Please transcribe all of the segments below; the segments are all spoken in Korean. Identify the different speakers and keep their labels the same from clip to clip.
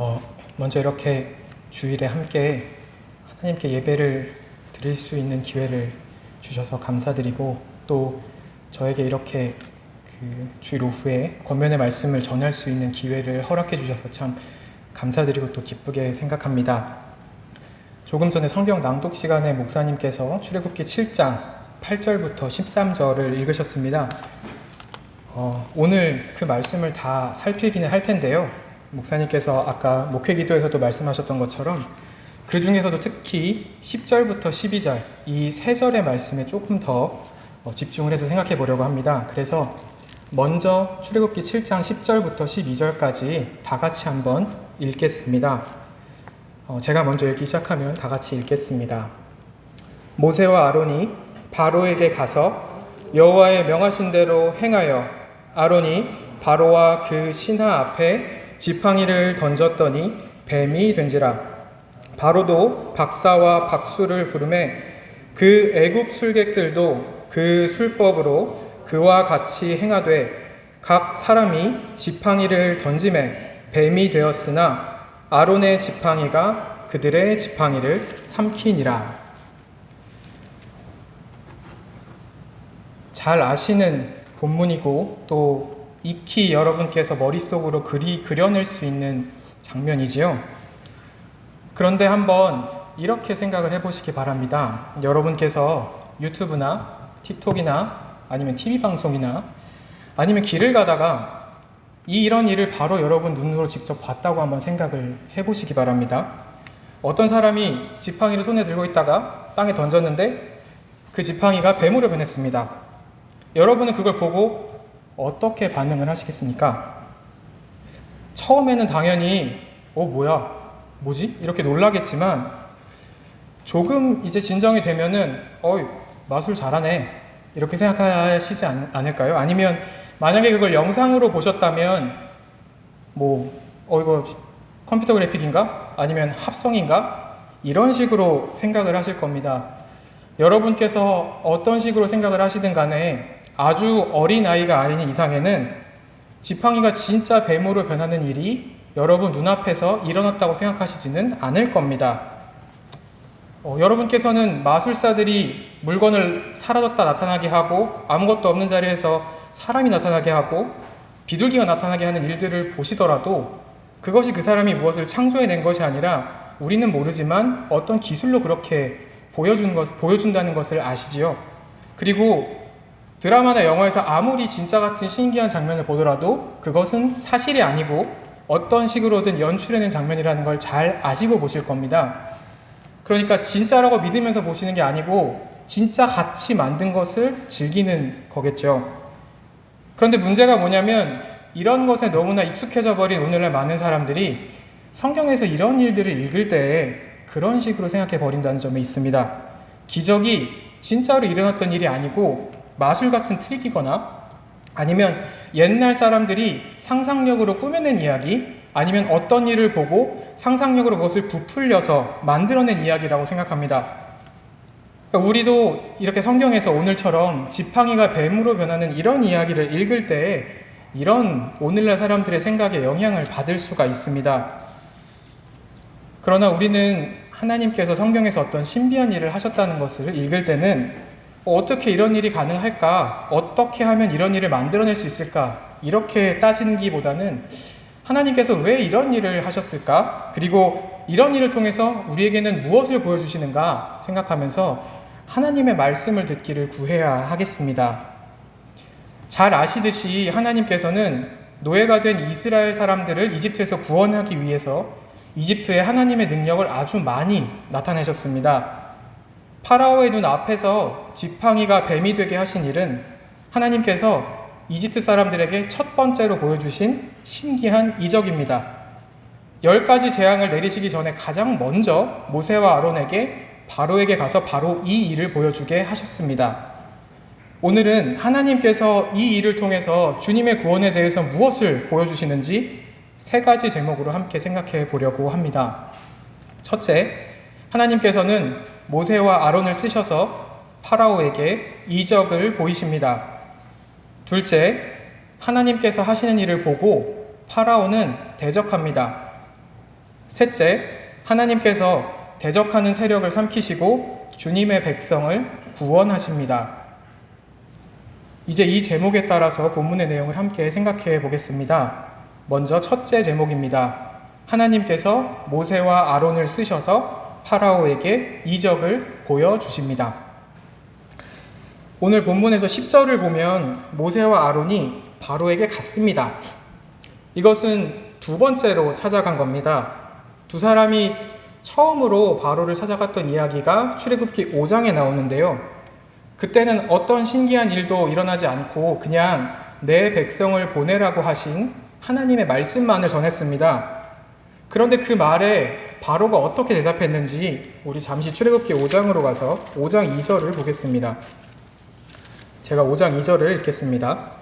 Speaker 1: 어, 먼저 이렇게 주일에 함께 하나님께 예배를 드릴 수 있는 기회를 주셔서 감사드리고 또 저에게 이렇게 그 주일 오후에 권면의 말씀을 전할 수 있는 기회를 허락해 주셔서 참 감사드리고 또 기쁘게 생각합니다. 조금 전에 성경 낭독 시간에 목사님께서 출애굽기 7장 8절부터 13절을 읽으셨습니다. 어, 오늘 그 말씀을 다 살피기는 할 텐데요. 목사님께서 아까 목회 기도에서도 말씀하셨던 것처럼 그 중에서도 특히 10절부터 12절 이 세 절의 말씀에 조금 더 어, 집중을 해서 생각해 보려고 합니다. 그래서 먼저 출애굽기 7장 10절부터 12절까지 다 같이 한번 읽겠습니다. 어, 제가 먼저 읽기 시작하면 다 같이 읽겠습니다. 모세와 아론이 바로에게 가서 여호와의 명하신 대로 행하여 아론이 바로와 그 신하 앞에 지팡이를 던졌더니 뱀이 된지라 바로도 박사와 박수를 부르매 그 애굽 술객들도 그 술법으로 그와 같이 행하되 각 사람이 지팡이를 던짐에 뱀이 되었으나 아론의 지팡이가 그들의 지팡이를 삼키니라. 잘 아시는 본문이고 또 익히 여러분께서 머릿속으로 그리 그려낼 수 있는 장면이지요. 그런데 한번 이렇게 생각을 해보시기 바랍니다. 여러분께서 유튜브나 틱톡이나 아니면 TV 방송이나 아니면 길을 가다가 이 이런 일을 바로 여러분 눈으로 직접 봤다고 한번 생각을 해보시기 바랍니다. 어떤 사람이 지팡이를 손에 들고 있다가 땅에 던졌는데 그 지팡이가 뱀으로 변했습니다. 여러분은 그걸 보고 어떻게 반응을 하시겠습니까? 처음에는 당연히 어 뭐야 뭐지? 이렇게 놀라겠지만 조금 이제 진정이 되면은 어이 마술 잘하네 이렇게 생각하시지 않, 않을까요? 아니면 만약에 그걸 영상으로 보셨다면 뭐 어 이거 컴퓨터 그래픽인가? 아니면 합성인가? 이런 식으로 생각을 하실 겁니다. 여러분께서 어떤 식으로 생각을 하시든 간에 아주 어린 아이가 아닌 이상에는 지팡이가 진짜 뱀으로 변하는 일이 여러분 눈앞에서 일어났다고 생각하시지는 않을 겁니다. 어, 여러분께서는 마술사들이 물건을 사라졌다 나타나게 하고 아무것도 없는 자리에서 사람이 나타나게 하고 비둘기가 나타나게 하는 일들을 보시더라도 그것이 그 사람이 무엇을 창조해낸 것이 아니라 우리는 모르지만 어떤 기술로 그렇게 보여준 것, 보여준다는 것을 아시지요. 그리고 드라마나 영화에서 아무리 진짜 같은 신기한 장면을 보더라도 그것은 사실이 아니고 어떤 식으로든 연출해낸 장면이라는 걸 잘 아시고 보실 겁니다. 그러니까 진짜라고 믿으면서 보시는 게 아니고 진짜 같이 만든 것을 즐기는 거겠죠. 그런데 문제가 뭐냐면 이런 것에 너무나 익숙해져 버린 오늘날 많은 사람들이 성경에서 이런 일들을 읽을 때 그런 식으로 생각해 버린다는 점에 있습니다. 기적이 진짜로 일어났던 일이 아니고 마술 같은 트릭이거나 아니면 옛날 사람들이 상상력으로 꾸며낸 이야기 아니면 어떤 일을 보고 상상력으로 그것을 부풀려서 만들어낸 이야기라고 생각합니다. 그러니까 우리도 이렇게 성경에서 오늘처럼 지팡이가 뱀으로 변하는 이런 이야기를 읽을 때 이런 오늘날 사람들의 생각에 영향을 받을 수가 있습니다. 그러나 우리는 하나님께서 성경에서 어떤 신비한 일을 하셨다는 것을 읽을 때는 어떻게 이런 일이 가능할까? 어떻게 하면 이런 일을 만들어낼 수 있을까? 이렇게 따지는 기보다는 하나님께서 왜 이런 일을 하셨을까? 그리고 이런 일을 통해서 우리에게는 무엇을 보여주시는가 생각하면서 하나님의 말씀을 듣기를 구해야 하겠습니다. 잘 아시듯이 하나님께서는 노예가 된 이스라엘 사람들을 이집트에서 구원하기 위해서 이집트에 하나님의 능력을 아주 많이 나타내셨습니다. 파라오의 눈 앞에서 지팡이가 뱀이 되게 하신 일은 하나님께서 이집트 사람들에게 첫 번째로 보여주신 신기한 이적입니다. 열 가지 재앙을 내리시기 전에 가장 먼저 모세와 아론에게 바로에게 가서 바로 이 일을 보여주게 하셨습니다. 오늘은 하나님께서 이 일을 통해서 주님의 구원에 대해서 무엇을 보여주시는지 세 가지 제목으로 함께 생각해 보려고 합니다. 첫째, 하나님께서는 모세와 아론을 쓰셔서 파라오에게 이적을 보이십니다. 둘째, 하나님께서 하시는 일을 보고 파라오는 대적합니다. 셋째, 하나님께서 대적하는 세력을 삼키시고 주님의 백성을 구원하십니다. 이제 이 제목에 따라서 본문의 내용을 함께 생각해 보겠습니다. 먼저 첫째 제목입니다. 하나님께서 모세와 아론을 쓰셔서 파라오에게 이적을 보여주십니다. 오늘 본문에서 10절을 보면 모세와 아론이 바로에게 갔습니다. 이것은 두 번째로 찾아간 겁니다. 두 사람이 처음으로 바로를 찾아갔던 이야기가 출애굽기 5장에 나오는데요. 그때는 어떤 신기한 일도 일어나지 않고 그냥 내 백성을 보내라고 하신 하나님의 말씀만을 전했습니다. 그런데 그 말에 바로가 어떻게 대답했는지 우리 잠시 출애굽기 5장으로 가서 5장 2절을 보겠습니다. 제가 5장 2절을 읽겠습니다.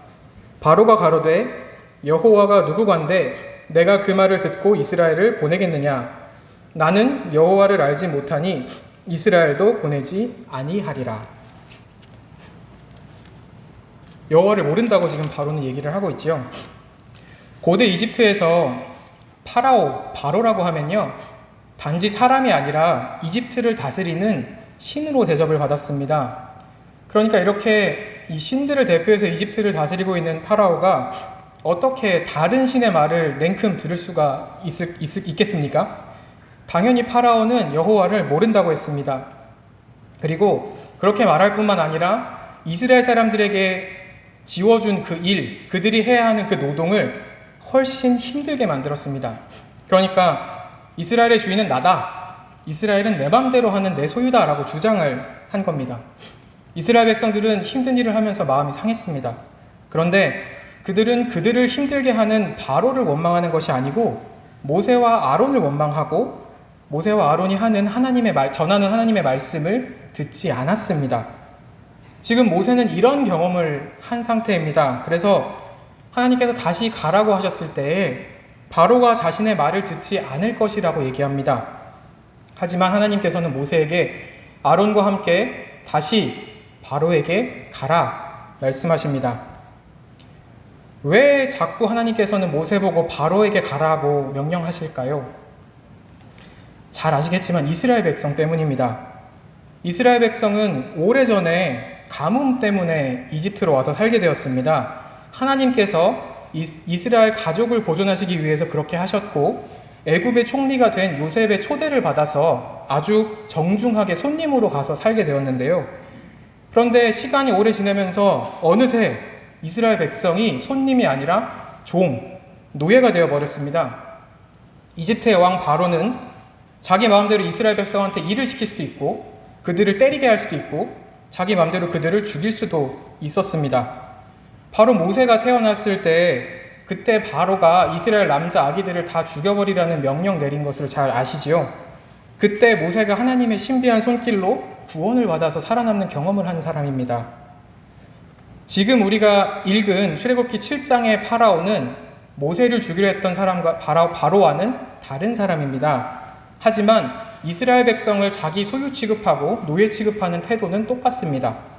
Speaker 1: 바로가 가로되 여호와가 누구관데 내가 그 말을 듣고 이스라엘을 보내겠느냐 나는 여호와를 알지 못하니 이스라엘도 보내지 아니하리라. 여호와를 모른다고 지금 바로는 얘기를 하고 있지요. 고대 이집트에서 파라오, 바로라고 하면요. 단지 사람이 아니라 이집트를 다스리는 신으로 대접을 받았습니다. 그러니까 이렇게 이 신들을 대표해서 이집트를 다스리고 있는 파라오가 어떻게 다른 신의 말을 냉큼 들을 수가 있, 있, 있겠습니까? 당연히 파라오는 여호와를 모른다고 했습니다. 그리고 그렇게 말할 뿐만 아니라 이스라엘 사람들에게 지워준 그 일, 그들이 해야 하는 그 노동을 훨씬 힘들게 만들었습니다. 그러니까 이스라엘의 주인은 나다. 이스라엘은 내 맘대로 하는 내 소유다라고 주장을 한 겁니다. 이스라엘 백성들은 힘든 일을 하면서 마음이 상했습니다. 그런데 그들은 그들을 힘들게 하는 바로를 원망하는 것이 아니고 모세와 아론을 원망하고 모세와 아론이 하는 하나님의 말, 전하는 하나님의 말씀을 듣지 않았습니다. 지금 모세는 이런 경험을 한 상태입니다. 그래서 하나님께서 다시 가라고 하셨을 때 바로가 자신의 말을 듣지 않을 것이라고 얘기합니다. 하지만 하나님께서는 모세에게 아론과 함께 다시 바로에게 가라 말씀하십니다. 왜 자꾸 하나님께서는 모세 보고 바로에게 가라고 명령하실까요? 잘 아시겠지만 이스라엘 백성 때문입니다. 이스라엘 백성은 오래전에 가뭄 때문에 이집트로 와서 살게 되었습니다. 하나님께서 이스라엘 가족을 보존하시기 위해서 그렇게 하셨고 애굽의 총리가 된 요셉의 초대를 받아서 아주 정중하게 손님으로 가서 살게 되었는데요. 그런데 시간이 오래 지나면서 어느새 이스라엘 백성이 손님이 아니라 종, 노예가 되어 버렸습니다. 이집트의 왕 바로는 자기 마음대로 이스라엘 백성한테 일을 시킬 수도 있고 그들을 때리게 할 수도 있고 자기 마음대로 그들을 죽일 수도 있었습니다. 바로 모세가 태어났을 때 그때 바로가 이스라엘 남자 아기들을 다 죽여버리라는 명령 내린 것을 잘 아시지요? 그때 모세가 하나님의 신비한 손길로 구원을 받아서 살아남는 경험을 한 사람입니다. 지금 우리가 읽은 출애굽기 7장의 파라오는 모세를 죽이려 했던 사람과 바로, 바로와는 다른 사람입니다. 하지만 이스라엘 백성을 자기 소유 취급하고 노예 취급하는 태도는 똑같습니다.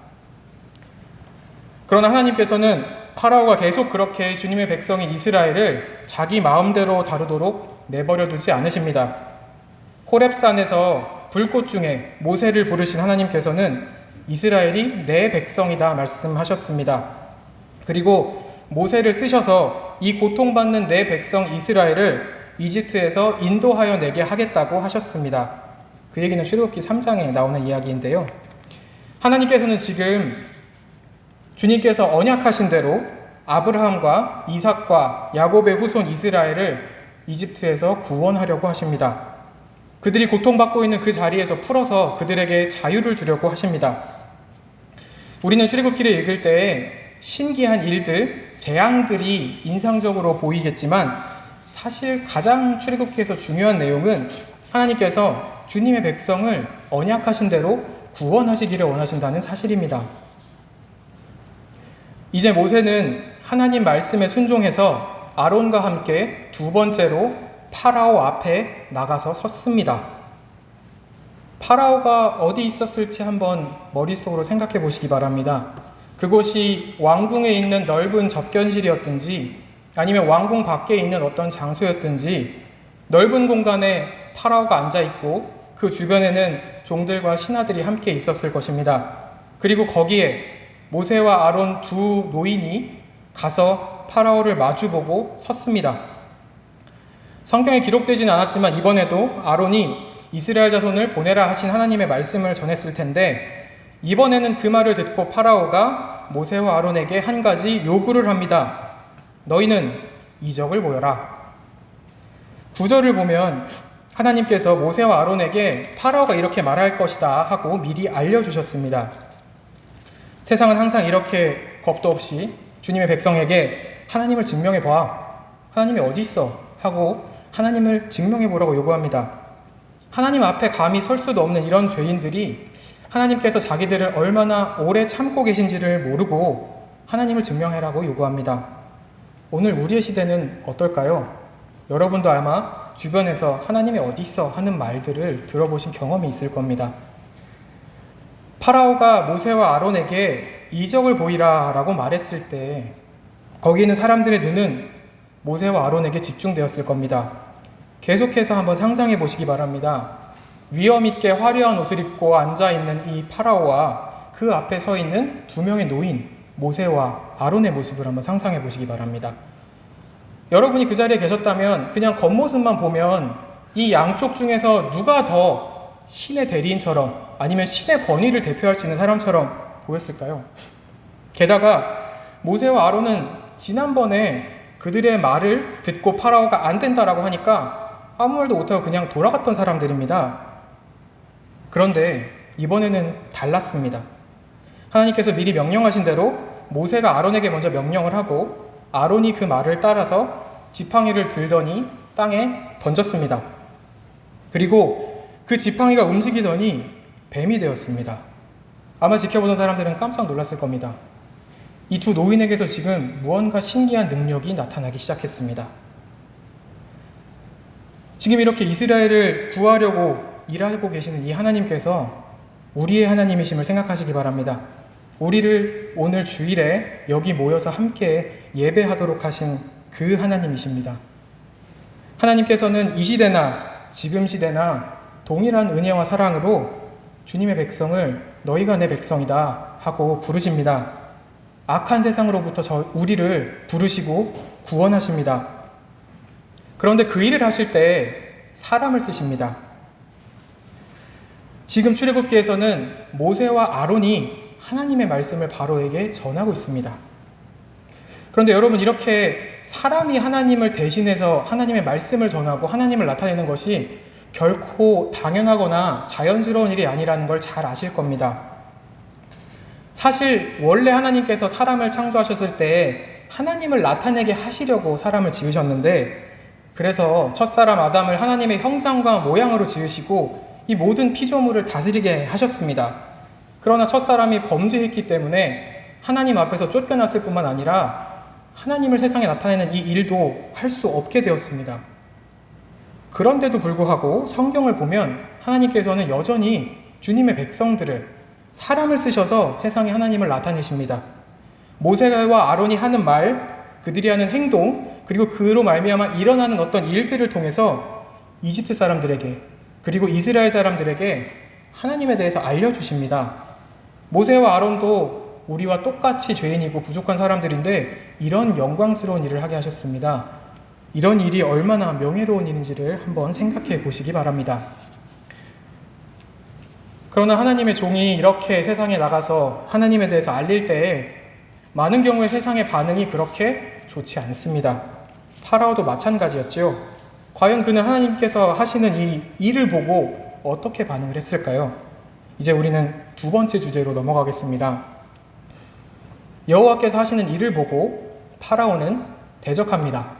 Speaker 1: 그러나 하나님께서는 파라오가 계속 그렇게 주님의 백성인 이스라엘을 자기 마음대로 다루도록 내버려 두지 않으십니다. 호렙산에서 불꽃 중에 모세를 부르신 하나님께서는 이스라엘이 내 백성이다 말씀하셨습니다. 그리고 모세를 쓰셔서 이 고통받는 내 백성 이스라엘을 이집트에서 인도하여 내게 하겠다고 하셨습니다. 그 얘기는 출애굽기 3장에 나오는 이야기인데요. 하나님께서는 지금 주님께서 언약하신 대로 아브라함과 이삭과 야곱의 후손 이스라엘을 이집트에서 구원하려고 하십니다. 그들이 고통받고 있는 그 자리에서 풀어서 그들에게 자유를 주려고 하십니다. 우리는 출애굽기를 읽을 때 신기한 일들, 재앙들이 인상적으로 보이겠지만 사실 가장 출애굽기에서 중요한 내용은 하나님께서 주님의 백성을 언약하신 대로 구원하시기를 원하신다는 사실입니다. 이제 모세는 하나님 말씀에 순종해서 아론과 함께 두 번째로 파라오 앞에 나가서 섰습니다. 파라오가 어디 있었을지 한번 머릿속으로 생각해 보시기 바랍니다. 그곳이 왕궁에 있는 넓은 접견실이었든지 아니면 왕궁 밖에 있는 어떤 장소였든지 넓은 공간에 파라오가 앉아 있고 그 주변에는 종들과 신하들이 함께 있었을 것입니다. 그리고 거기에 모세와 아론 두 노인이 가서 파라오를 마주보고 섰습니다. 성경에 기록되지는 않았지만 이번에도 아론이 이스라엘 자손을 보내라 하신 하나님의 말씀을 전했을 텐데 이번에는 그 말을 듣고 파라오가 모세와 아론에게 한 가지 요구를 합니다. 너희는 이적을 보여라. 구절을 보면 하나님께서 모세와 아론에게 파라오가 이렇게 말할 것이다 하고 미리 알려주셨습니다. 세상은 항상 이렇게 겁도 없이 주님의 백성에게 하나님을 증명해 봐. 하나님이 어디 있어? 하고 하나님을 증명해 보라고 요구합니다. 하나님 앞에 감히 설 수도 없는 이런 죄인들이 하나님께서 자기들을 얼마나 오래 참고 계신지를 모르고 하나님을 증명해라고 요구합니다. 오늘 우리의 시대는 어떨까요? 여러분도 아마 주변에서 하나님이 어디 있어 하는 말들을 들어보신 경험이 있을 겁니다. 파라오가 모세와 아론에게 이적을 보이라 라고 말했을 때 거기 있는 사람들의 눈은 모세와 아론에게 집중되었을 겁니다. 계속해서 한번 상상해 보시기 바랍니다. 위험 있게 화려한 옷을 입고 앉아 있는 이 파라오와 그 앞에 서 있는 두 명의 노인 모세와 아론의 모습을 한번 상상해 보시기 바랍니다. 여러분이 그 자리에 계셨다면 그냥 겉모습만 보면 이 양쪽 중에서 누가 더 신의 대리인처럼 아니면 신의 권위를 대표할 수 있는 사람처럼 보였을까요? 게다가 모세와 아론은 지난번에 그들의 말을 듣고 파라오가 안 된다라고 하니까 아무 말도 못하고 그냥 돌아갔던 사람들입니다. 그런데 이번에는 달랐습니다. 하나님께서 미리 명령하신 대로 모세가 아론에게 먼저 명령을 하고 아론이 그 말을 따라서 지팡이를 들더니 땅에 던졌습니다. 그리고 그 지팡이가 움직이더니 뱀이 되었습니다. 아마 지켜보는 사람들은 깜짝 놀랐을 겁니다. 이 두 노인에게서 지금 무언가 신기한 능력이 나타나기 시작했습니다. 지금 이렇게 이스라엘을 구하려고 일하고 계시는 이 하나님께서 우리의 하나님이심을 생각하시기 바랍니다. 우리를 오늘 주일에 여기 모여서 함께 예배하도록 하신 그 하나님이십니다. 하나님께서는 이 시대나 지금 시대나 동일한 은혜와 사랑으로 주님의 백성을 너희가 내 백성이다 하고 부르십니다. 악한 세상으로부터 저 우리를 부르시고 구원하십니다. 그런데 그 일을 하실 때 사람을 쓰십니다. 지금 출애굽기에서는 모세와 아론이 하나님의 말씀을 바로에게 전하고 있습니다. 그런데 여러분 이렇게 사람이 하나님을 대신해서 하나님의 말씀을 전하고 하나님을 나타내는 것이 결코 당연하거나 자연스러운 일이 아니라는 걸 잘 아실 겁니다. 사실 원래 하나님께서 사람을 창조하셨을 때 하나님을 나타내게 하시려고 사람을 지으셨는데 그래서 첫사람 아담을 하나님의 형상과 모양으로 지으시고 이 모든 피조물을 다스리게 하셨습니다. 그러나 첫사람이 범죄했기 때문에 하나님 앞에서 쫓겨났을 뿐만 아니라 하나님을 세상에 나타내는 이 일도 할 수 없게 되었습니다. 그런데도 불구하고 성경을 보면 하나님께서는 여전히 주님의 백성들을 사람을 쓰셔서 세상에 하나님을 나타내십니다. 모세와 아론이 하는 말, 그들이 하는 행동, 그리고 그로 말미암아 일어나는 어떤 일들을 통해서 이집트 사람들에게 그리고 이스라엘 사람들에게 하나님에 대해서 알려주십니다. 모세와 아론도 우리와 똑같이 죄인이고 부족한 사람들인데 이런 영광스러운 일을 하게 하셨습니다. 이런 일이 얼마나 명예로운 일인지를 한번 생각해 보시기 바랍니다. 그러나 하나님의 종이 이렇게 세상에 나가서 하나님에 대해서 알릴 때에 많은 경우에 세상의 반응이 그렇게 좋지 않습니다. 파라오도 마찬가지였지요. 과연 그는 하나님께서 하시는 이 일을 보고 어떻게 반응을 했을까요? 이제 우리는 두 번째 주제로 넘어가겠습니다. 여호와께서 하시는 일을 보고 파라오는 대적합니다.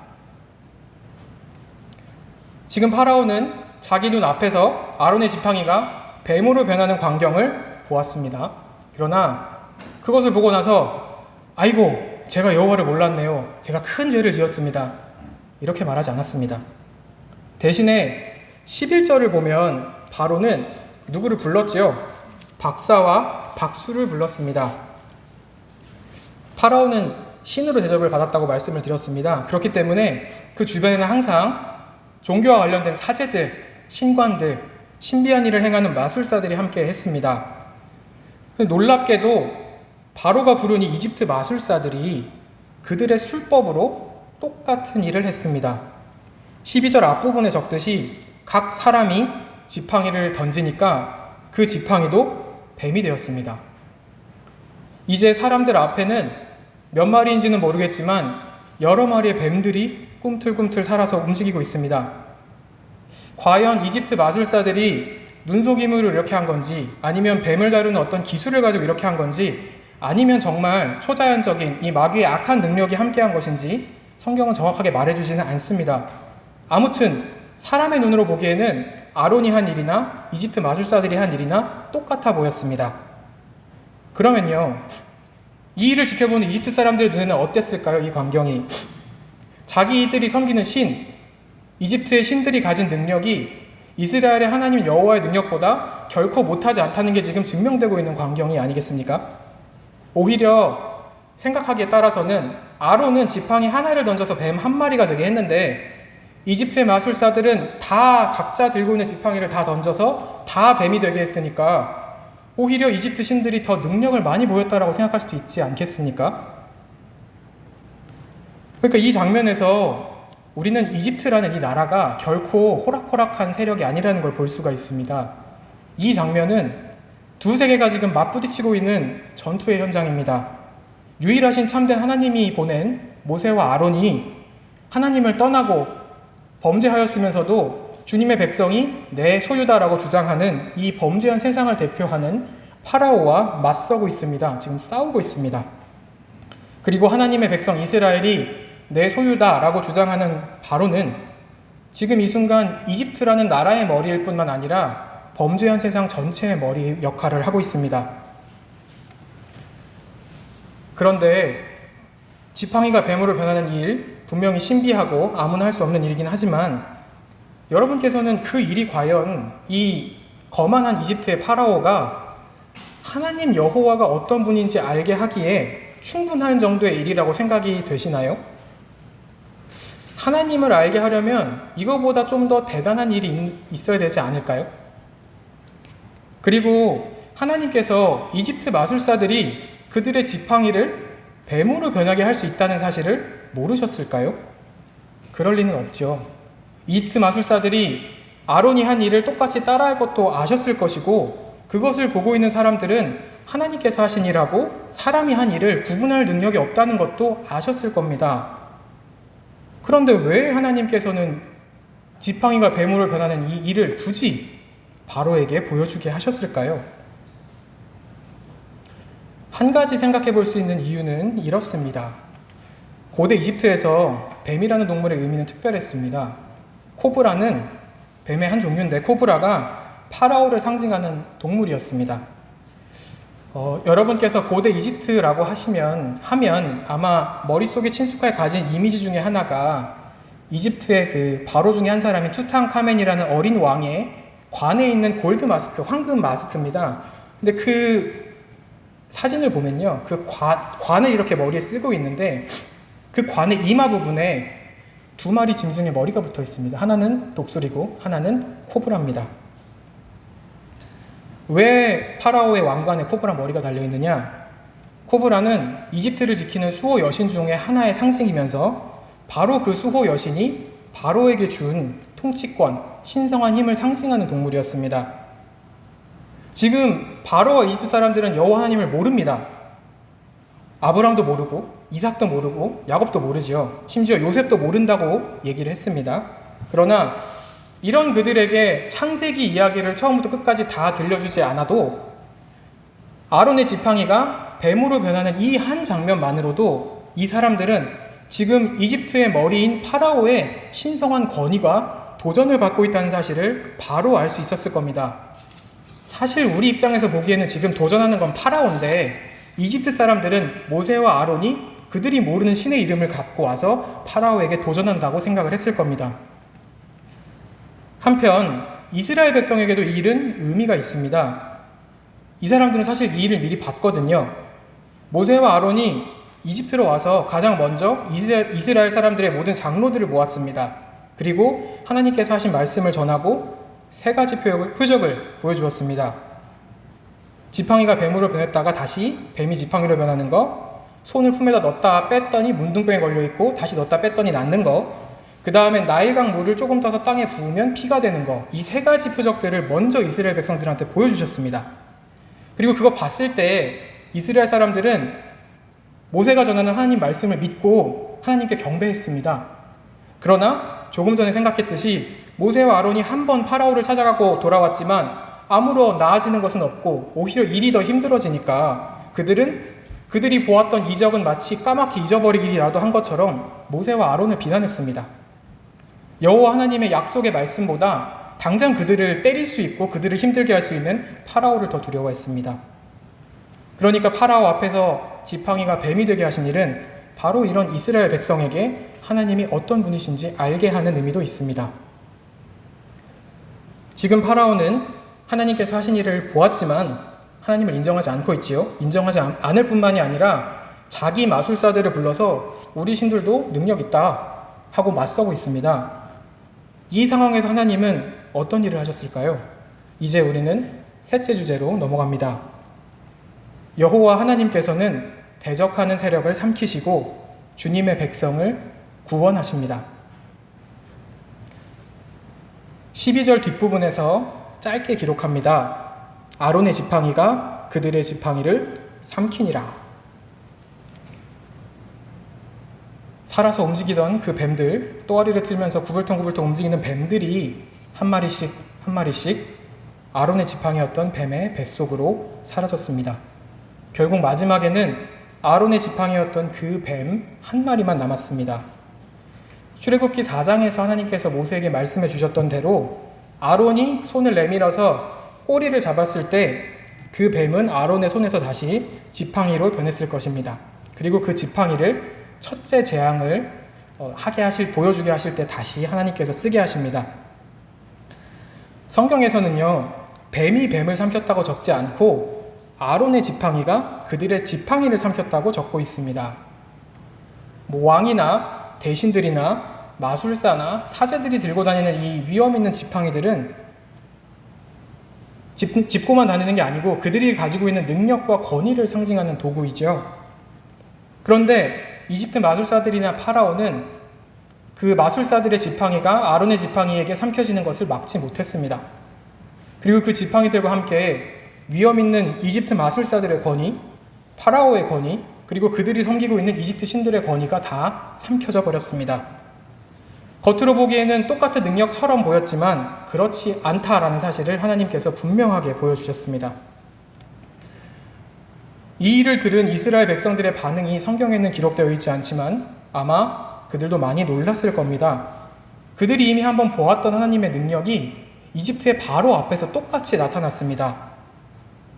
Speaker 1: 지금 파라오는 자기 눈 앞에서 아론의 지팡이가 뱀으로 변하는 광경을 보았습니다. 그러나 그것을 보고 나서 아이고 제가 여호와를 몰랐네요. 제가 큰 죄를 지었습니다. 이렇게 말하지 않았습니다. 대신에 11절을 보면 바로는 누구를 불렀지요? 박사와 박수를 불렀습니다. 파라오는 신으로 대접을 받았다고 말씀을 드렸습니다. 그렇기 때문에 그 주변에는 항상 종교와 관련된 사제들, 신관들, 신비한 일을 행하는 마술사들이 함께 했습니다. 놀랍게도 바로가 부르니 이집트 마술사들이 그들의 술법으로 똑같은 일을 했습니다. 12절 앞부분에 적듯이 각 사람이 지팡이를 던지니까 그 지팡이도 뱀이 되었습니다. 이제 사람들 앞에는 몇 마리인지는 모르겠지만 여러 마리의 뱀들이 꿈틀꿈틀 살아서 움직이고 있습니다. 과연 이집트 마술사들이 눈속임으로 이렇게 한 건지 아니면 뱀을 다루는 어떤 기술을 가지고 이렇게 한 건지 아니면 정말 초자연적인 이 마귀의 악한 능력이 함께한 것인지 성경은 정확하게 말해주지는 않습니다. 아무튼 사람의 눈으로 보기에는 아론이 한 일이나 이집트 마술사들이 한 일이나 똑같아 보였습니다. 그러면요, 이 일을 지켜보는 이집트 사람들의 눈에는 어땠을까요? 이 광경이 자기들이 섬기는 신, 이집트의 신들이 가진 능력이 이스라엘의 하나님 여호와의 능력보다 결코 못하지 않다는 게 지금 증명되고 있는 광경이 아니겠습니까? 오히려 생각하기에 따라서는 아론은 지팡이 하나를 던져서 뱀 한 마리가 되게 했는데 이집트의 마술사들은 다 각자 들고 있는 지팡이를 다 던져서 다 뱀이 되게 했으니까 오히려 이집트 신들이 더 능력을 많이 보였다라고 생각할 수도 있지 않겠습니까? 그러니까 이 장면에서 우리는 이집트라는 이 나라가 결코 호락호락한 세력이 아니라는 걸 볼 수가 있습니다. 이 장면은 두 세계가 지금 맞부딪히고 있는 전투의 현장입니다. 유일하신 참된 하나님이 보낸 모세와 아론이 하나님을 떠나고 범죄하였으면서도 주님의 백성이 내 소유다라고 주장하는 이 범죄한 세상을 대표하는 파라오와 맞서고 있습니다. 지금 싸우고 있습니다. 그리고 하나님의 백성 이스라엘이 내 소유다라고 주장하는 바로는 지금 이 순간 이집트라는 나라의 머리일 뿐만 아니라 범죄한 세상 전체의 머리 역할을 하고 있습니다. 그런데 지팡이가 뱀으로 변하는 일, 분명히 신비하고 아무나 할 수 없는 일이긴 하지만 여러분께서는 그 일이 과연 이 거만한 이집트의 파라오가 하나님 여호와가 어떤 분인지 알게 하기에 충분한 정도의 일이라고 생각이 되시나요? 하나님을 알게 하려면 이거보다 좀 더 대단한 일이 있어야 되지 않을까요? 그리고 하나님께서 이집트 마술사들이 그들의 지팡이를 뱀으로 변하게 할 수 있다는 사실을 모르셨을까요? 그럴 리는 없죠. 이집트 마술사들이 아론이 한 일을 똑같이 따라할 것도 아셨을 것이고 그것을 보고 있는 사람들은 하나님께서 하신 일하고 사람이 한 일을 구분할 능력이 없다는 것도 아셨을 겁니다. 그런데 왜 하나님께서는 지팡이가 뱀으로 변하는 이 일을 굳이 바로에게 보여주게 하셨을까요? 한 가지 생각해 볼 수 있는 이유는 이렇습니다. 고대 이집트에서 뱀이라는 동물의 의미는 특별했습니다. 코브라는 뱀의 한 종류인데 코브라가 파라오를 상징하는 동물이었습니다. 어, 여러분께서 고대 이집트라고 하시면 하면 아마 머릿속에 친숙하게 가진 이미지 중에 하나가 이집트의 그 바로 중에 한 사람인 투탕카멘이라는 어린 왕의 관에 있는 골드 마스크, 황금 마스크입니다. 근데 그 사진을 보면요. 그 관, 관을 이렇게 머리에 쓰고 있는데 그 관의 이마 부분에 두 마리 짐승의 머리가 붙어 있습니다. 하나는 독수리고 하나는 코브라입니다. 왜 파라오의 왕관에 코브라 머리가 달려 있느냐? 코브라는 이집트를 지키는 수호 여신 중에 하나의 상징이면서 바로 그 수호 여신이 바로에게 준 통치권, 신성한 힘을 상징하는 동물이었습니다. 지금 바로와 이집트 사람들은 여호와 하나님을 모릅니다. 아브람도 모르고 이삭도 모르고 야곱도 모르지요. 심지어 요셉도 모른다고 얘기를 했습니다. 그러나 이런 그들에게 창세기 이야기를 처음부터 끝까지 다 들려주지 않아도 아론의 지팡이가 뱀으로 변하는 이 한 장면만으로도 이 사람들은 지금 이집트의 머리인 파라오의 신성한 권위가 도전을 받고 있다는 사실을 바로 알 수 있었을 겁니다. 사실 우리 입장에서 보기에는 지금 도전하는 건 파라오인데 이집트 사람들은 모세와 아론이 그들이 모르는 신의 이름을 갖고 와서 파라오에게 도전한다고 생각을 했을 겁니다. 한편 이스라엘 백성에게도 이 일은 의미가 있습니다. 이 사람들은 사실 이 일을 미리 봤거든요. 모세와 아론이 이집트로 와서 가장 먼저 이스라엘 사람들의 모든 장로들을 모았습니다. 그리고 하나님께서 하신 말씀을 전하고 세 가지 표적을, 보여주었습니다. 지팡이가 뱀으로 변했다가 다시 뱀이 지팡이로 변하는 거, 손을 품에다 넣었다 뺐더니 문둥병에 걸려 있고 다시 넣었다 뺐더니 낫는 거, 그 다음에 나일강 물을 조금 떠서 땅에 부으면 피가 되는 거, 이 세 가지 표적들을 먼저 이스라엘 백성들한테 보여주셨습니다. 그리고 그거 봤을 때 이스라엘 사람들은 모세가 전하는 하나님 말씀을 믿고 하나님께 경배했습니다. 그러나 조금 전에 생각했듯이 모세와 아론이 한 번 파라오를 찾아가고 돌아왔지만 아무런 나아지는 것은 없고 오히려 일이 더 힘들어지니까 그들은 그들이 보았던 이적은 마치 까맣게 잊어버리기라도 한 것처럼 모세와 아론을 비난했습니다. 여호와 하나님의 약속의 말씀보다 당장 그들을 때릴 수 있고 그들을 힘들게 할 수 있는 파라오를 더 두려워했습니다. 그러니까 파라오 앞에서 지팡이가 뱀이 되게 하신 일은 바로 이런 이스라엘 백성에게 하나님이 어떤 분이신지 알게 하는 의미도 있습니다. 지금 파라오는 하나님께서 하신 일을 보았지만 하나님을 인정하지 않고 있지요. 인정하지 않을 뿐만이 아니라 자기 마술사들을 불러서 우리 신들도 능력 있다 하고 맞서고 있습니다. 이 상황에서 하나님은 어떤 일을 하셨을까요? 이제 우리는 셋째 주제로 넘어갑니다. 여호와 하나님께서는 대적하는 세력을 삼키시고 주님의 백성을 구원하십니다. 12절 뒷부분에서 짧게 기록합니다. 아론의 지팡이가 그들의 지팡이를 삼키니라. 살아서 움직이던 그 뱀들, 또아리를 틀면서 구불통구불통 움직이는 뱀들이 한 마리씩 한 마리씩 아론의 지팡이였던 뱀의 뱃속으로 사라졌습니다. 결국 마지막에는 아론의 지팡이였던 그 뱀 한 마리만 남았습니다. 출애굽기 4장에서 하나님께서 모세에게 말씀해 주셨던 대로 아론이 손을 내밀어서 꼬리를 잡았을 때 그 뱀은 아론의 손에서 다시 지팡이로 변했을 것입니다. 그리고 그 지팡이를 첫째 재앙을 어, 하게 하실 보여주게 하실 때 다시 하나님께서 쓰게 하십니다. 성경에서는요 뱀이 뱀을 삼켰다고 적지 않고 아론의 지팡이가 그들의 지팡이를 삼켰다고 적고 있습니다. 뭐 왕이나 대신들이나 마술사나 사제들이 들고 다니는 이 위험 있는 지팡이들은 짚, 짚고만 다니는 게 아니고 그들이 가지고 있는 능력과 권위를 상징하는 도구이죠. 그런데 이집트 마술사들이나 파라오는 그 마술사들의 지팡이가 아론의 지팡이에게 삼켜지는 것을 막지 못했습니다. 그리고 그 지팡이들과 함께 위험 있는 이집트 마술사들의 권위, 파라오의 권위, 그리고 그들이 섬기고 있는 이집트 신들의 권위가 다 삼켜져 버렸습니다. 겉으로 보기에는 똑같은 능력처럼 보였지만 그렇지 않다라는 사실을 하나님께서 분명하게 보여주셨습니다. 이 일을 들은 이스라엘 백성들의 반응이 성경에는 기록되어 있지 않지만 아마 그들도 많이 놀랐을 겁니다. 그들이 이미 한번 보았던 하나님의 능력이 이집트의 바로 앞에서 똑같이 나타났습니다.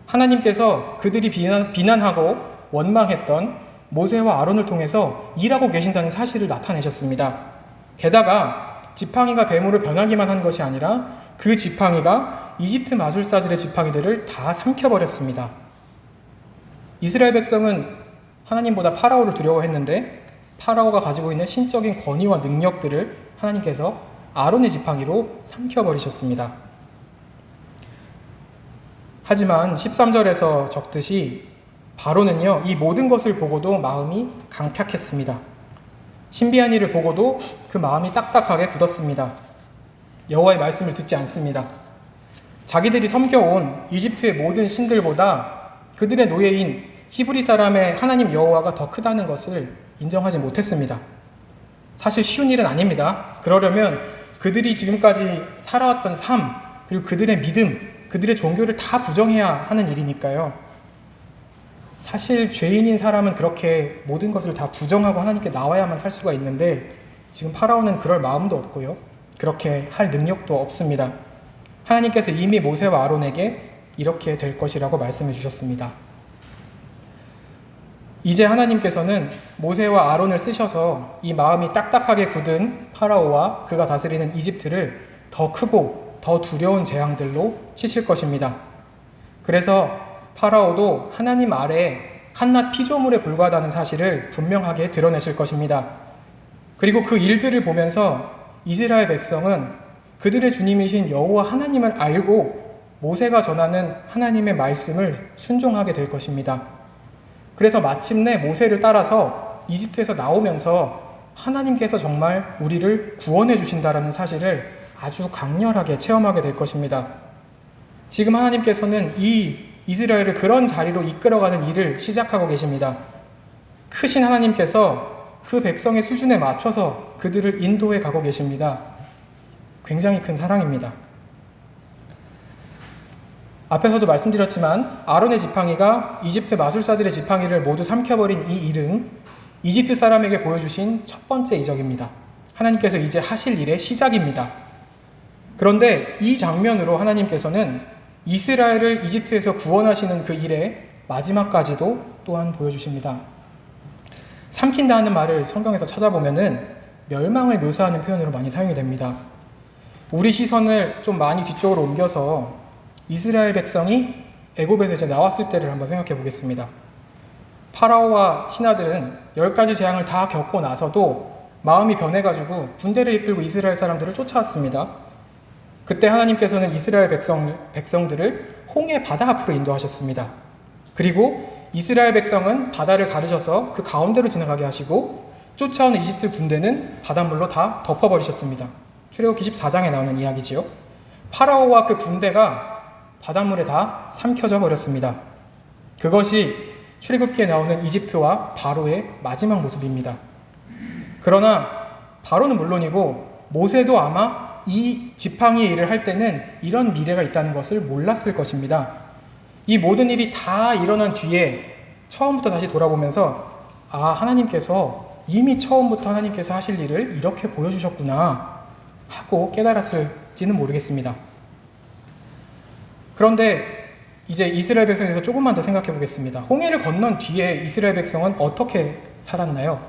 Speaker 1: 하나님께서 그들이 비난, 비난하고 원망했던 모세와 아론을 통해서 일하고 계신다는 사실을 나타내셨습니다. 게다가 지팡이가 뱀으로 변하기만 한 것이 아니라 그 지팡이가 이집트 마술사들의 지팡이들을 다 삼켜버렸습니다. 이스라엘 백성은 하나님보다 파라오를 두려워했는데 파라오가 가지고 있는 신적인 권위와 능력들을 하나님께서 아론의 지팡이로 삼켜버리셨습니다. 하지만 13절에서 적듯이 바로는요, 이 모든 것을 보고도 마음이 강팍했습니다. 신비한 일을 보고도 그 마음이 딱딱하게 굳었습니다. 여호와의 말씀을 듣지 않습니다. 자기들이 섬겨온 이집트의 모든 신들보다 그들의 노예인 히브리 사람의 하나님 여호와가 더 크다는 것을 인정하지 못했습니다. 사실 쉬운 일은 아닙니다. 그러려면 그들이 지금까지 살아왔던 삶, 그리고 그들의 믿음, 그들의 종교를 다 부정해야 하는 일이니까요. 사실 죄인인 사람은 그렇게 모든 것을 다 부정하고 하나님께 나와야만 살 수가 있는데 지금 파라오는 그럴 마음도 없고요. 그렇게 할 능력도 없습니다. 하나님께서 이미 모세와 아론에게 이렇게 될 것이라고 말씀해 주셨습니다. 이제 하나님께서는 모세와 아론을 쓰셔서 이 마음이 딱딱하게 굳은 파라오와 그가 다스리는 이집트를 더 크고 더 두려운 재앙들로 치실 것입니다. 그래서 파라오도 하나님 아래 한낱 피조물에 불과하다는 사실을 분명하게 드러내실 것입니다. 그리고 그 일들을 보면서 이스라엘 백성은 그들의 주님이신 여호와 하나님을 알고 모세가 전하는 하나님의 말씀을 순종하게 될 것입니다. 그래서 마침내 모세를 따라서 이집트에서 나오면서 하나님께서 정말 우리를 구원해 주신다라는 사실을 아주 강렬하게 체험하게 될 것입니다. 지금 하나님께서는 이 이스라엘을 그런 자리로 이끌어가는 일을 시작하고 계십니다. 크신 하나님께서 그 백성의 수준에 맞춰서 그들을 인도해 가고 계십니다. 굉장히 큰 사랑입니다. 앞에서도 말씀드렸지만 아론의 지팡이가 이집트 마술사들의 지팡이를 모두 삼켜버린 이 일은 이집트 사람에게 보여주신 첫 번째 이적입니다. 하나님께서 이제 하실 일의 시작입니다. 그런데 이 장면으로 하나님께서는 이스라엘을 이집트에서 구원하시는 그 일의 마지막까지도 또한 보여주십니다. 삼킨다 하는 말을 성경에서 찾아보면은 멸망을 묘사하는 표현으로 많이 사용이 됩니다. 우리 시선을 좀 많이 뒤쪽으로 옮겨서 이스라엘 백성이 애굽에서 이제 나왔을 때를 한번 생각해 보겠습니다. 파라오와 신하들은 열 가지 재앙을 다 겪고 나서도 마음이 변해가지고 군대를 이끌고 이스라엘 사람들을 쫓아왔습니다. 그때 하나님께서는 이스라엘 백성, 백성들을 홍해 바다 앞으로 인도하셨습니다. 그리고 이스라엘 백성은 바다를 가르셔서 그 가운데로 지나가게 하시고 쫓아오는 이집트 군대는 바닷물로 다 덮어버리셨습니다. 출애굽기 14장에 나오는 이야기지요. 파라오와 그 군대가 바닷물에 다 삼켜져 버렸습니다. 그것이 출애굽기에 나오는 이집트와 바로의 마지막 모습입니다. 그러나 바로는 물론이고 모세도 아마 이 지팡이의 일을 할 때는 이런 미래가 있다는 것을 몰랐을 것입니다. 이 모든 일이 다 일어난 뒤에 처음부터 다시 돌아보면서 아, 하나님께서 이미 처음부터 하나님께서 하실 일을 이렇게 보여주셨구나 하고 깨달았을지는 모르겠습니다. 그런데 이제 이스라엘 백성에서 조금만 더 생각해 보겠습니다. 홍해를 건넌 뒤에 이스라엘 백성은 어떻게 살았나요?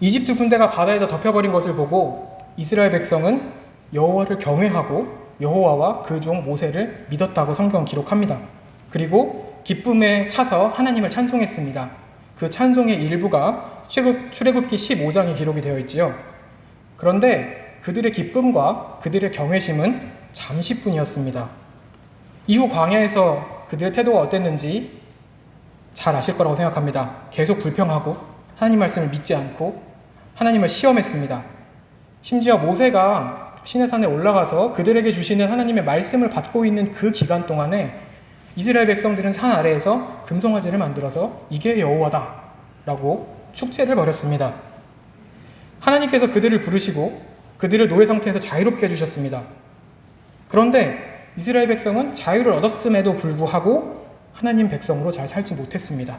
Speaker 1: 이집트 군대가 바다에다 덮여버린 것을 보고 이스라엘 백성은 여호와를 경외하고 여호와와 그 종 모세를 믿었다고 성경 기록합니다. 그리고 기쁨에 차서 하나님을 찬송했습니다. 그 찬송의 일부가 출애굽기 15장에 기록이 되어 있지요. 그런데 그들의 기쁨과 그들의 경외심은 잠시뿐이었습니다. 이후 광야에서 그들의 태도가 어땠는지 잘 아실 거라고 생각합니다. 계속 불평하고 하나님 말씀을 믿지 않고 하나님을 시험했습니다. 심지어 모세가 시내산에 올라가서 그들에게 주시는 하나님의 말씀을 받고 있는 그 기간 동안에 이스라엘 백성들은 산 아래에서 금송아지를 만들어서 이게 여호와다 라고 축제를 벌였습니다. 하나님께서 그들을 부르시고 그들을 노예 상태에서 자유롭게 해주셨습니다. 그런데 이스라엘 백성은 자유를 얻었음에도 불구하고 하나님 백성으로 잘 살지 못했습니다.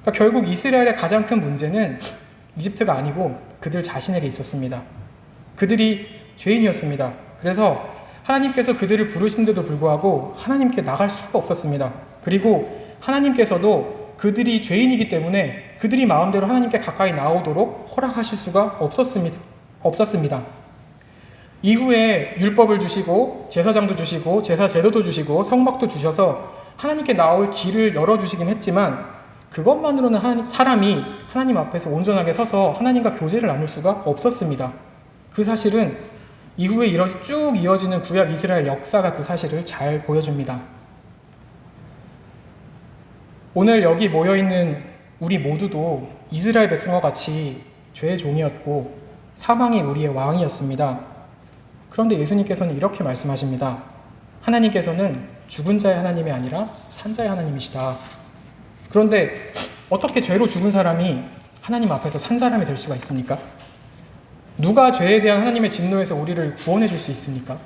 Speaker 1: 그러니까 결국 이스라엘의 가장 큰 문제는 이집트가 아니고 그들 자신에게 있었습니다. 그들이 죄인이었습니다. 그래서 하나님께서 그들을 부르신데도 불구하고 하나님께 나갈 수가 없었습니다. 그리고 하나님께서도 그들이 죄인이기 때문에 그들이 마음대로 하나님께 가까이 나오도록 허락하실 수가 없었습니다. 없었습니다. 이후에 율법을 주시고 제사장도 주시고 제사 제도도 주시고 성막도 주셔서 하나님께 나올 길을 열어 주시긴 했지만 그것만으로는 하나님, 사람이 하나님 앞에서 온전하게 서서 하나님과 교제를 나눌 수가 없었습니다. 그 사실은 이후에 쭉 이어지는 구약 이스라엘 역사가 그 사실을 잘 보여줍니다. 오늘 여기 모여있는 우리 모두도 이스라엘 백성과 같이 죄의 종이었고 사망이 우리의 왕이었습니다. 그런데 예수님께서는 이렇게 말씀하십니다. 하나님께서는 죽은 자의 하나님이 아니라 산 자의 하나님이시다. 그런데 어떻게 죄로 죽은 사람이 하나님 앞에서 산 사람이 될 수가 있습니까? 누가 죄에 대한 하나님의 진노에서 우리를 구원해 줄 수 있습니까?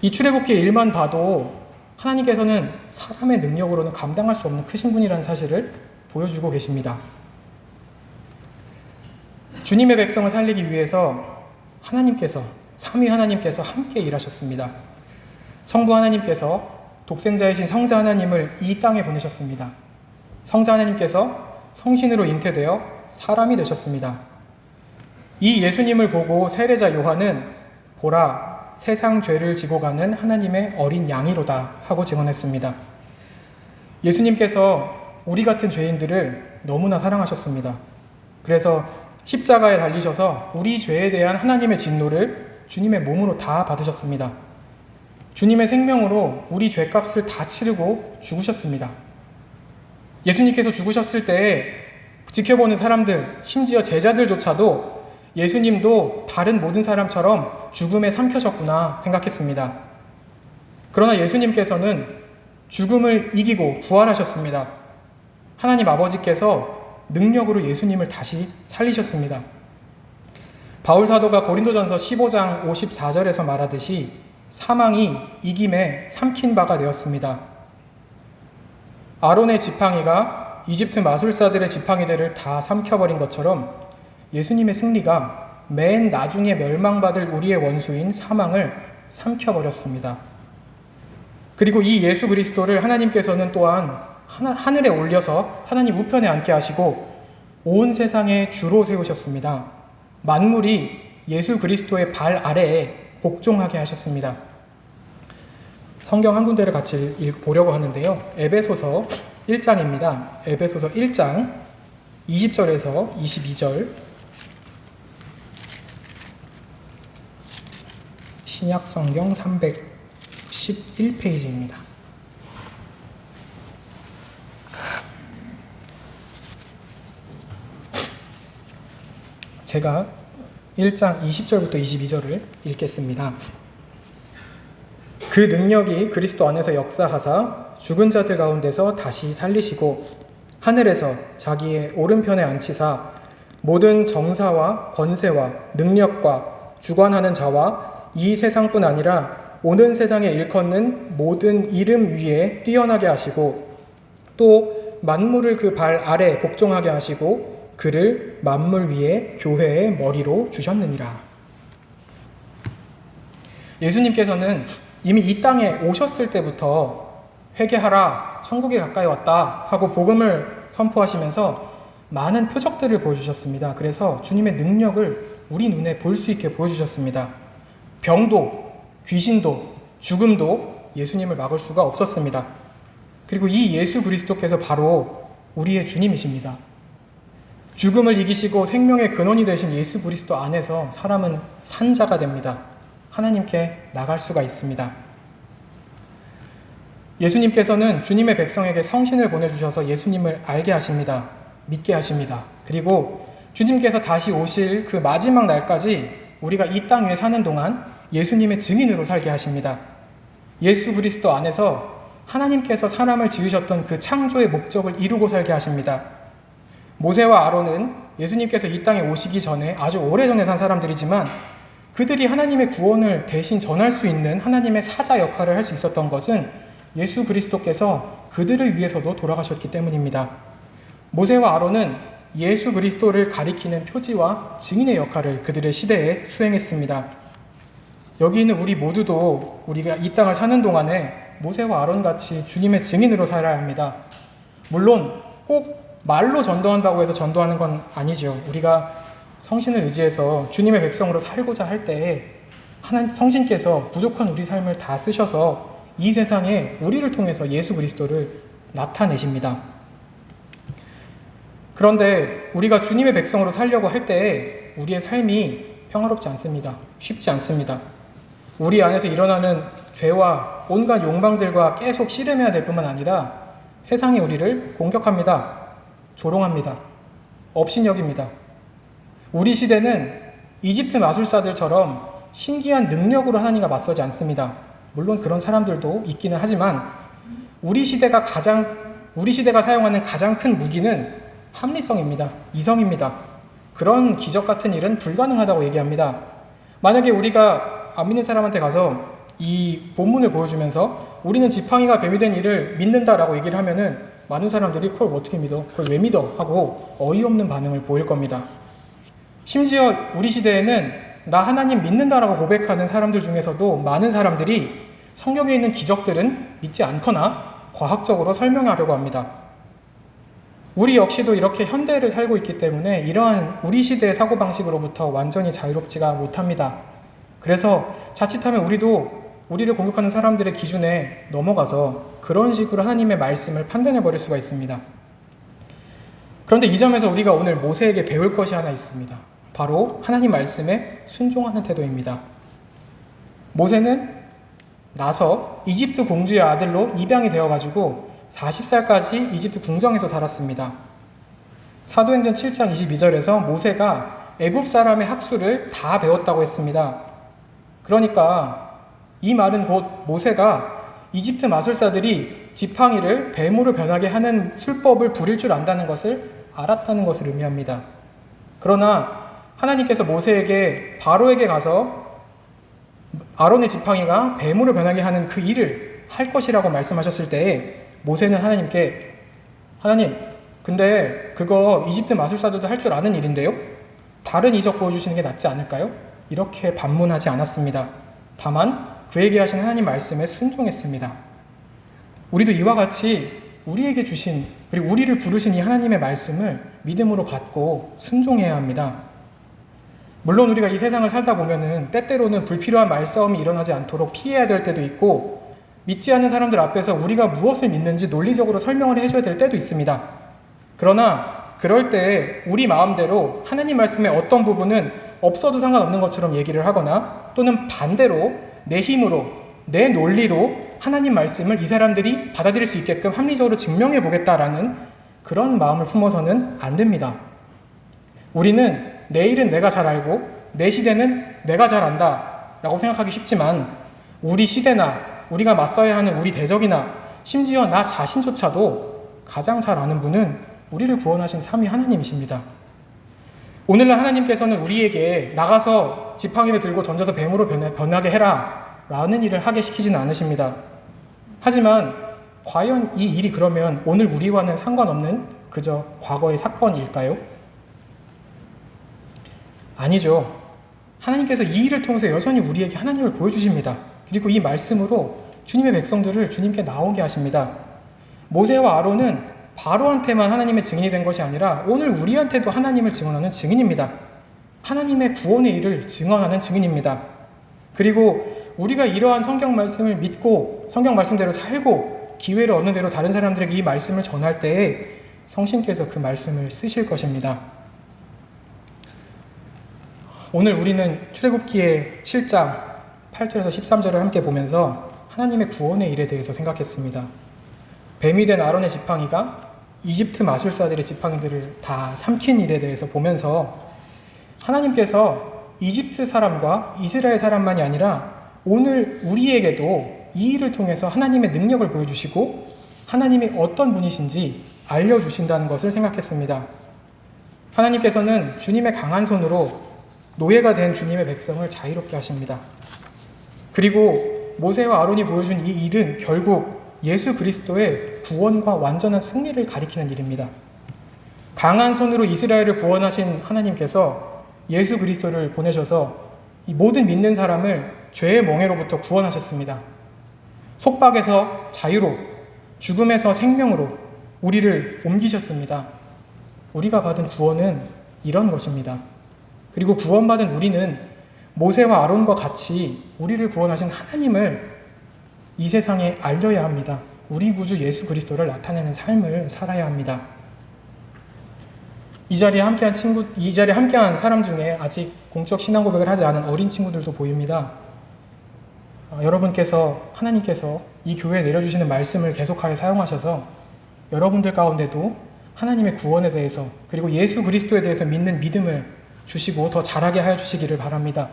Speaker 1: 이 출애굽기 일만 봐도 하나님께서는 사람의 능력으로는 감당할 수 없는 크신 분이라는 사실을 보여주고 계십니다. 주님의 백성을 살리기 위해서 하나님께서 삼위 하나님께서 함께 일하셨습니다. 성부 하나님께서 독생자이신 성자 하나님을 이 땅에 보내셨습니다. 성자 하나님께서 성신으로 잉태되어 사람이 되셨습니다. 이 예수님을 보고 세례자 요한은 보라 세상 죄를 지고 가는 하나님의 어린 양이로다 하고 증언했습니다. 예수님께서 우리 같은 죄인들을 너무나 사랑하셨습니다. 그래서 십자가에 달리셔서 우리 죄에 대한 하나님의 진노를 주님의 몸으로 다 받으셨습니다. 주님의 생명으로 우리 죄값을 다 치르고 죽으셨습니다. 예수님께서 죽으셨을 때 지켜보는 사람들, 심지어 제자들조차도 예수님도 다른 모든 사람처럼 죽음에 삼켜졌구나 생각했습니다. 그러나 예수님께서는 죽음을 이기고 부활하셨습니다. 하나님 아버지께서 능력으로 예수님을 다시 살리셨습니다. 바울 사도가 고린도전서 15장 54절에서 말하듯이 사망이 이김에 삼킨 바가 되었습니다. 아론의 지팡이가 이집트 마술사들의 지팡이들을 다 삼켜버린 것처럼 예수님의 승리가 맨 나중에 멸망받을 우리의 원수인 사망을 삼켜버렸습니다. 그리고 이 예수 그리스도를 하나님께서는 또한 하늘에 올려서 하나님 우편에 앉게 하시고 온 세상의 주로 세우셨습니다. 만물이 예수 그리스도의 발 아래에 복종하게 하셨습니다. 성경 한 군데를 같이 보려고 하는데요. 에베소서 1장입니다. 에베소서 1장 20절에서 22절 신약 성경 311페이지입니다. 제가 1장 20절부터 22절을 읽겠습니다. 그 능력이 그리스도 안에서 역사하사 죽은 자들 가운데서 다시 살리시고 하늘에서 자기의 오른편에 앉히사 모든 정사와 권세와 능력과 주관하는 자와 이 세상뿐 아니라 오는 세상에 일컫는 모든 이름 위에 뛰어나게 하시고 또 만물을 그 발 아래 복종하게 하시고 그를 만물 위에 교회의 머리로 주셨느니라. 예수님께서는 이미 이 땅에 오셨을 때부터 회개하라, 천국에 가까이 왔다 하고 복음을 선포하시면서 많은 표적들을 보여주셨습니다. 그래서 주님의 능력을 우리 눈에 볼 수 있게 보여주셨습니다. 병도, 귀신도, 죽음도 예수님을 막을 수가 없었습니다. 그리고 이 예수 그리스도께서 바로 우리의 주님이십니다. 죽음을 이기시고 생명의 근원이 되신 예수 그리스도 안에서 사람은 산자가 됩니다. 하나님께 나갈 수가 있습니다. 예수님께서는 주님의 백성에게 성신을 보내주셔서 예수님을 알게 하십니다. 믿게 하십니다. 그리고 주님께서 다시 오실 그 마지막 날까지 우리가 이 땅 위에 사는 동안 예수님의 증인으로 살게 하십니다. 예수 그리스도 안에서 하나님께서 사람을 지으셨던 그 창조의 목적을 이루고 살게 하십니다. 모세와 아론은 예수님께서 이 땅에 오시기 전에 아주 오래전에 산 사람들이지만 그들이 하나님의 구원을 대신 전할 수 있는 하나님의 사자 역할을 할 수 있었던 것은 예수 그리스도께서 그들을 위해서도 돌아가셨기 때문입니다. 모세와 아론은 예수 그리스도를 가리키는 표지와 증인의 역할을 그들의 시대에 수행했습니다. 여기 있는 우리 모두도 우리가 이 땅을 사는 동안에 모세와 아론 같이 주님의 증인으로 살아야 합니다. 물론 꼭 말로 전도한다고 해서 전도하는 건 아니죠. 우리가 성신을 의지해서 주님의 백성으로 살고자 할때 하나님 성신께서 부족한 우리 삶을 다 쓰셔서 이 세상에 우리를 통해서 예수 그리스도를 나타내십니다. 그런데 우리가 주님의 백성으로 살려고 할때 우리의 삶이 평화롭지 않습니다. 쉽지 않습니다. 우리 안에서 일어나는 죄와 온갖 욕망들과 계속 씨름해야 될 뿐만 아니라 세상이 우리를 공격합니다. 조롱합니다. 업신여깁니다. 우리 시대는 이집트 마술사들처럼 신기한 능력으로 하나님과 맞서지 않습니다. 물론 그런 사람들도 있기는 하지만 우리 시대가 가장 우리 시대가 사용하는 가장 큰 무기는 합리성입니다. 이성입니다. 그런 기적 같은 일은 불가능하다고 얘기합니다. 만약에 우리가 안 믿는 사람한테 가서 이 본문을 보여주면서 우리는 지팡이가 뱀이 된 일을 믿는다라고 얘기를 하면은 많은 사람들이 그걸 어떻게 믿어? 그걸 왜 믿어? 하고 어이없는 반응을 보일 겁니다. 심지어 우리 시대에는 나 하나님 믿는다라고 고백하는 사람들 중에서도 많은 사람들이 성경에 있는 기적들은 믿지 않거나 과학적으로 설명하려고 합니다. 우리 역시도 이렇게 현대를 살고 있기 때문에 이러한 우리 시대의 사고방식으로부터 완전히 자유롭지가 못합니다. 그래서 자칫하면 우리도 우리를 공격하는 사람들의 기준에 넘어가서 그런 식으로 하나님의 말씀을 판단해 버릴 수가 있습니다. 그런데 이 점에서 우리가 오늘 모세에게 배울 것이 하나 있습니다. 바로 하나님 말씀에 순종하는 태도입니다. 모세는 나서 이집트 공주의 아들로 입양이 되어가지고 40살까지 이집트 궁정에서 살았습니다. 사도행전 7장 22절에서 모세가 애굽 사람의 학술을 다 배웠다고 했습니다. 그러니까 이 말은 곧 모세가 이집트 마술사들이 지팡이를 뱀으로 변하게 하는 술법을 부릴 줄 안다는 것을 알았다는 것을 의미합니다. 그러나 하나님께서 모세에게 바로에게 가서 아론의 지팡이가 뱀으로 변하게 하는 그 일을 할 것이라고 말씀하셨을 때에 모세는 하나님께 하나님 근데 그거 이집트 마술사들도 할 줄 아는 일인데요? 다른 이적 보여주시는 게 낫지 않을까요? 이렇게 반문하지 않았습니다. 다만 그에게 하신 하나님 말씀에 순종했습니다. 우리도 이와 같이 우리에게 주신 그리고 우리를 부르신 이 하나님의 말씀을 믿음으로 받고 순종해야 합니다. 물론 우리가 이 세상을 살다 보면은 때때로는 불필요한 말싸움이 일어나지 않도록 피해야 될 때도 있고 믿지 않는 사람들 앞에서 우리가 무엇을 믿는지 논리적으로 설명을 해줘야 될 때도 있습니다. 그러나 그럴 때 우리 마음대로 하나님 말씀의 어떤 부분은 없어도 상관없는 것처럼 얘기를 하거나 또는 반대로 내 힘으로 내 논리로 하나님 말씀을 이 사람들이 받아들일 수 있게끔 합리적으로 증명해 보겠다라는 그런 마음을 품어서는 안 됩니다. 우리는 내일은 내가 잘 알고 내 시대는 내가 잘 안다 라고 생각하기 쉽지만 우리 시대나 우리가 맞서야 하는 우리 대적이나 심지어 나 자신조차도 가장 잘 아는 분은 우리를 구원하신 삼위 하나님이십니다. 오늘날 하나님께서는 우리에게 나가서 지팡이를 들고 던져서 뱀으로 변하 게 해라 라는 일을 하게 시키지는 않으십니다. 하지만 과연 이 일이 그러면 오늘 우리와는 상관없는 그저 과거의 사건일까요? 아니죠. 하나님께서 이 일을 통해서 여전히 우리에게 하나님을 보여주십니다. 그리고 이 말씀으로 주님의 백성들을 주님께 나오게 하십니다. 모세와 아론은 바로한테만 하나님의 증인이 된 것이 아니라 오늘 우리한테도 하나님을 증언하는 증인입니다. 하나님의 구원의 일을 증언하는 증인입니다. 그리고 우리가 이러한 성경 말씀을 믿고 성경 말씀대로 살고 기회를 얻는 대로 다른 사람들에게 이 말씀을 전할 때에 성신께서 그 말씀을 쓰실 것입니다. 오늘 우리는 출애굽기의 7장 8절에서 13절을 함께 보면서 하나님의 구원의 일에 대해서 생각했습니다. 뱀이 된 아론의 지팡이가 이집트 마술사들의 지팡이들을 다 삼킨 일에 대해서 보면서 하나님께서 이집트 사람과 이스라엘 사람만이 아니라 오늘 우리에게도 이 일을 통해서 하나님의 능력을 보여주시고 하나님이 어떤 분이신지 알려주신다는 것을 생각했습니다. 하나님께서는 주님의 강한 손으로 노예가 된 주님의 백성을 자유롭게 하십니다. 그리고 모세와 아론이 보여준 이 일은 결국 예수 그리스도의 구원과 완전한 승리를 가리키는 일입니다. 강한 손으로 이스라엘을 구원하신 하나님께서 예수 그리스도를 보내셔서 이 모든 믿는 사람을 죄의 멍에로부터 구원하셨습니다. 속박에서 자유로, 죽음에서 생명으로 우리를 옮기셨습니다. 우리가 받은 구원은 이런 것입니다. 그리고 구원받은 우리는 모세와 아론과 같이 우리를 구원하신 하나님을 이 세상에 알려야 합니다. 우리 구주 예수 그리스도를 나타내는 삶을 살아야 합니다. 이 자리에 함께한 친구, 이 자리에 함께한 사람 중에 아직 공적 신앙 고백을 하지 않은 어린 친구들도 보입니다. 어, 여러분께서 하나님께서 이 교회에 내려주시는 말씀을 계속하게 사용하셔서 여러분들 가운데도 하나님의 구원에 대해서 그리고 예수 그리스도에 대해서 믿는 믿음을 주시고 더 잘하게 하여 주시기를 바랍니다.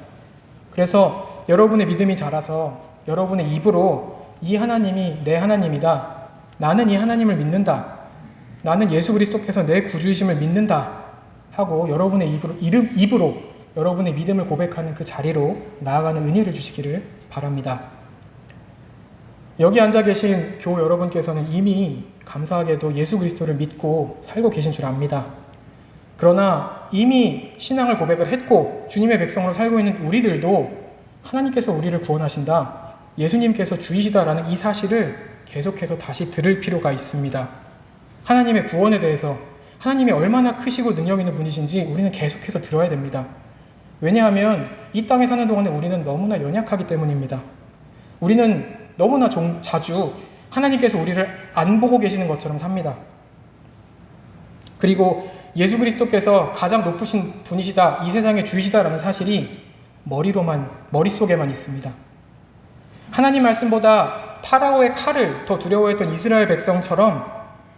Speaker 1: 그래서 여러분의 믿음이 자라서 여러분의 입으로 이 하나님이 내 하나님이다. 나는 이 하나님을 믿는다. 나는 예수 그리스도께서 내 구주이심을 믿는다. 하고 여러분의 입으로, 이름, 입으로 여러분의 믿음을 고백하는 그 자리로 나아가는 은혜를 주시기를 바랍니다. 여기 앉아 계신 교 여러분께서는 이미 감사하게도 예수 그리스도를 믿고 살고 계신 줄 압니다. 그러나 이미 신앙을 고백을 했고 주님의 백성으로 살고 있는 우리들도 하나님께서 우리를 구원하신다. 예수님께서 주이시다라는 이 사실을 계속해서 다시 들을 필요가 있습니다. 하나님의 구원에 대해서 하나님이 얼마나 크시고 능력 있는 분이신지 우리는 계속해서 들어야 됩니다. 왜냐하면 이 땅에 사는 동안에 우리는 너무나 연약하기 때문입니다. 우리는 너무나 자주 하나님께서 우리를 안 보고 계시는 것처럼 삽니다. 그리고 예수 그리스도께서 가장 높으신 분이시다, 이 세상의 주이시다라는 사실이 머리로만, 머릿속에만 있습니다. 하나님 말씀보다 파라오의 칼을 더 두려워했던 이스라엘 백성처럼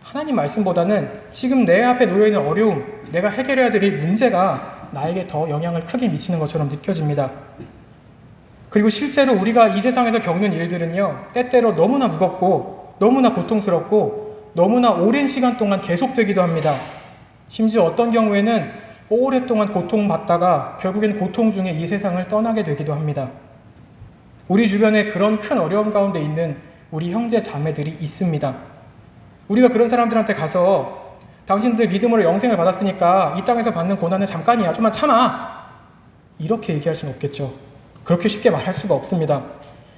Speaker 1: 하나님 말씀보다는 지금 내 앞에 놓여 있는 어려움, 내가 해결해야 될 문제가 나에게 더 영향을 크게 미치는 것처럼 느껴집니다. 그리고 실제로 우리가 이 세상에서 겪는 일들은요, 때때로 너무나 무겁고, 너무나 고통스럽고, 너무나 오랜 시간 동안 계속되기도 합니다. 심지어 어떤 경우에는 오랫동안 고통받다가 결국엔 고통 중에 이 세상을 떠나게 되기도 합니다. 우리 주변에 그런 큰 어려움 가운데 있는 우리 형제 자매들이 있습니다. 우리가 그런 사람들한테 가서 당신들 믿음으로 영생을 받았으니까 이 땅에서 받는 고난은 잠깐이야. 좀만 참아. 이렇게 얘기할 수는 없겠죠. 그렇게 쉽게 말할 수가 없습니다.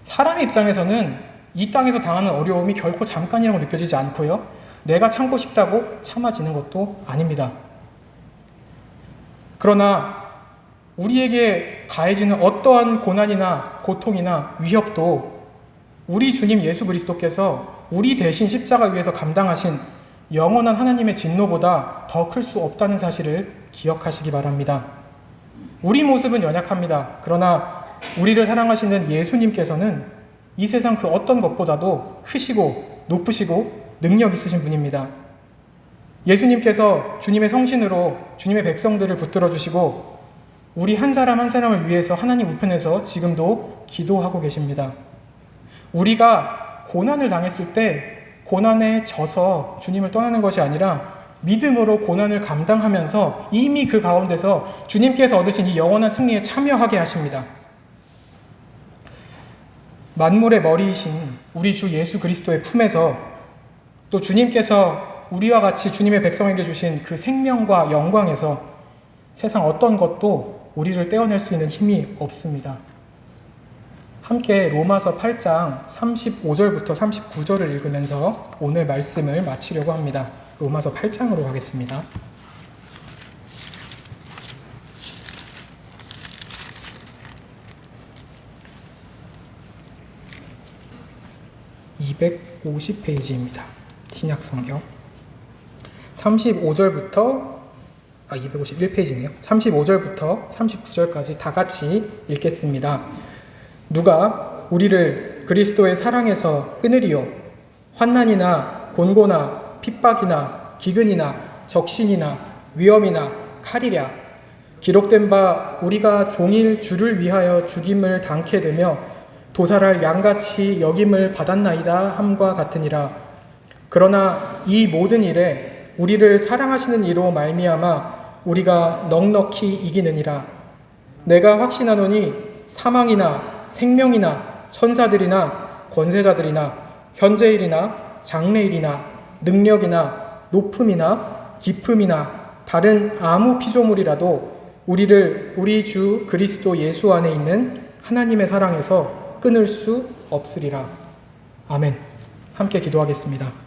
Speaker 1: 사람의 입장에서는 이 땅에서 당하는 어려움이 결코 잠깐이라고 느껴지지 않고요. 내가 참고 싶다고 참아지는 것도 아닙니다. 그러나 우리에게 가해지는 어떠한 고난이나 고통이나 위협도 우리 주님 예수 그리스도께서 우리 대신 십자가 위에서 감당하신 영원한 하나님의 진노보다 더 클 수 없다는 사실을 기억하시기 바랍니다. 우리 모습은 연약합니다. 그러나 우리를 사랑하시는 예수님께서는 이 세상 그 어떤 것보다도 크시고 높으시고 능력 있으신 분입니다. 예수님께서 주님의 성신으로 주님의 백성들을 붙들어 주시고 우리 한 사람 한 사람을 위해서 하나님 우편에서 지금도 기도하고 계십니다. 우리가 고난을 당했을 때 고난에 져서 주님을 떠나는 것이 아니라 믿음으로 고난을 감당하면서 이미 그 가운데서 주님께서 얻으신 이 영원한 승리에 참여하게 하십니다. 만물의 머리이신 우리 주 예수 그리스도의 품에서 또 주님께서 우리와 같이 주님의 백성에게 주신 그 생명과 영광에서 세상 어떤 것도 우리를 떼어낼 수 있는 힘이 없습니다. 함께 로마서 8장 35절부터 39절을 읽으면서 오늘 말씀을 마치려고 합니다. 로마서 8장으로 가겠습니다. (250페이지입니다) 신약 성경 35절부터 아 251페이지네요. 35절부터 39절까지 다 같이 읽겠습니다. 누가 우리를 그리스도의 사랑에서 끊으리요? 환난이나 곤고나 핍박이나 기근이나 적신이나 위험이나 칼이랴. 기록된 바 우리가 종일 주를 위하여 죽임을 당케 되며 도살할 양같이 여김을 받았나이다 함과 같으니라. 그러나 이 모든 일에 우리를 사랑하시는 이로 말미암아 우리가 넉넉히 이기느니라 내가 확신하노니 사망이나 생명이나 천사들이나 권세자들이나 현재일이나 장래일이나 능력이나 높음이나 깊음이나 다른 아무 피조물이라도 우리를 우리 주 그리스도 예수 안에 있는 하나님의 사랑에서 끊을 수 없으리라. 아멘. 함께 기도하겠습니다.